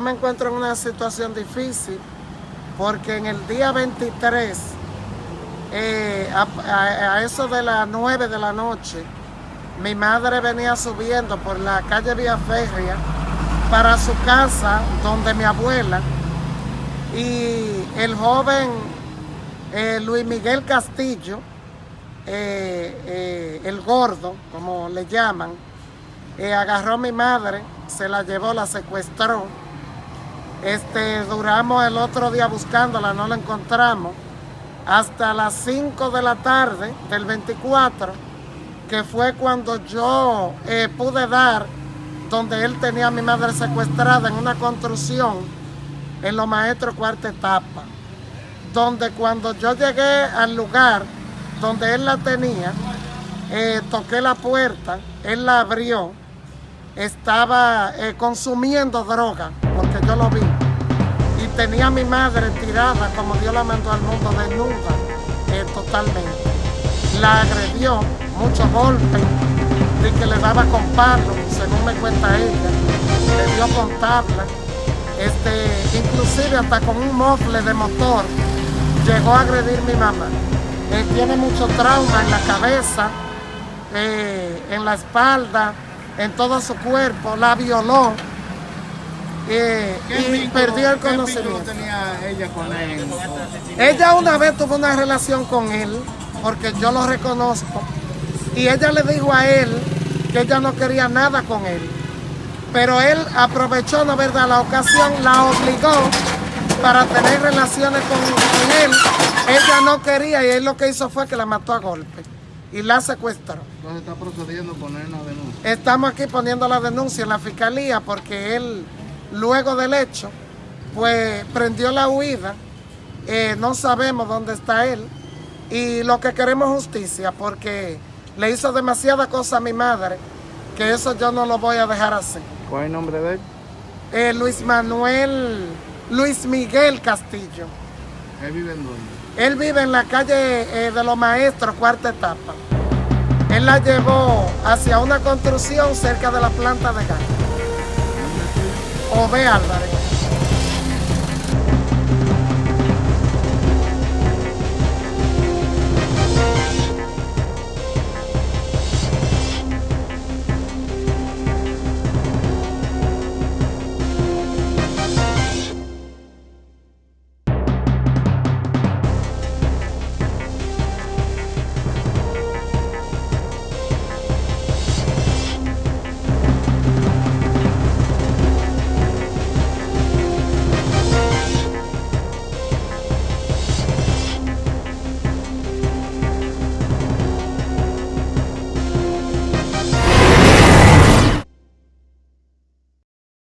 me encuentro en una situación difícil porque en el día 23, eh, a, eso de las 9 de la noche, mi madre venía subiendo por la calle Vía Férrea para su casa donde mi abuela y el joven eh, Luis Miguel Castillo, eh, el gordo, como le llaman, agarró a mi madre, se la llevó, la secuestró este, duramos el otro día buscándola, no la encontramos. Hasta las 5 de la tarde del 24, que fue cuando yo eh, pude dar donde él tenía a mi madre secuestrada en una construcción en los maestros cuarta etapa. Donde cuando yo llegué al lugar donde él la tenía, eh, toqué la puerta, él la abrió, estaba eh, consumiendo droga, porque yo lo vi tenía a mi madre tirada como Dios la mandó al mundo desnuda, eh, totalmente. La agredió, muchos golpes, de que le daba con palo, según me cuenta ella, le dio con tabla, este, inclusive hasta con un mofle de motor, llegó a agredir mi mamá. Eh, tiene mucho trauma en la cabeza, eh, en la espalda, en todo su cuerpo, la violó eh, y perdió el conocimiento. tenía ella con él? Ella una vez tuvo una relación con él, porque yo lo reconozco, y ella le dijo a él que ella no quería nada con él. Pero él aprovechó, ¿no verdad?, la ocasión, la obligó para tener relaciones con, él. Ella no quería y él lo que hizo fue que la mató a golpe y la secuestró. Entonces está procediendo a poner una denuncia. Estamos aquí poniendo la denuncia en la fiscalía porque él luego del hecho, pues prendió la huida, eh, no sabemos dónde está él y lo que queremos es justicia porque le hizo demasiada cosa a mi madre que eso yo no lo voy a dejar así. ¿Cuál es el nombre de él? Eh, Luis Manuel, Luis Miguel Castillo. ¿Él vive en dónde? Él vive en la calle eh, de los maestros, cuarta etapa. Él la llevó hacia una construcción cerca de la planta de gas. Ove Álvarez.